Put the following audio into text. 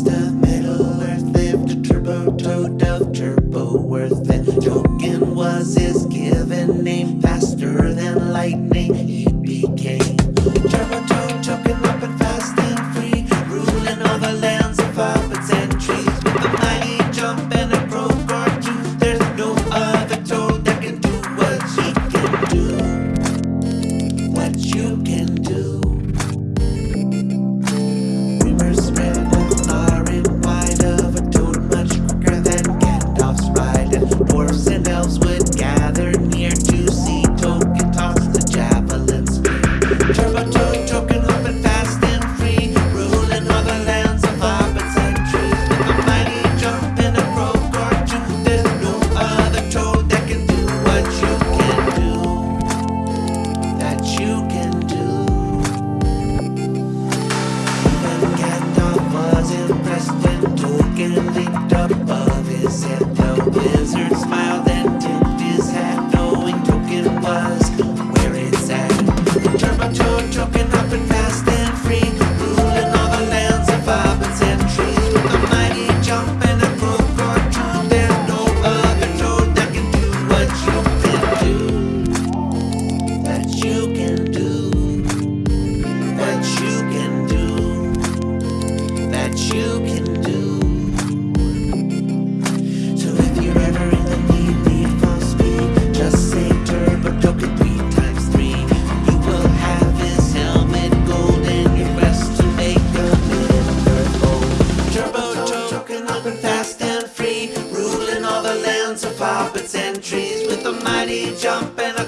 East of Middle Earth lived a turbo toad of turbo worth. And Jokin was his given name, faster than lightning he became. Turbo toad Token, him up and fast and free, ruling all the lands of hobbits and trees. With a mighty jump and a broke tooth. there's no other toad that can do what he can do. get linked up. of puppets and trees with a mighty jump and a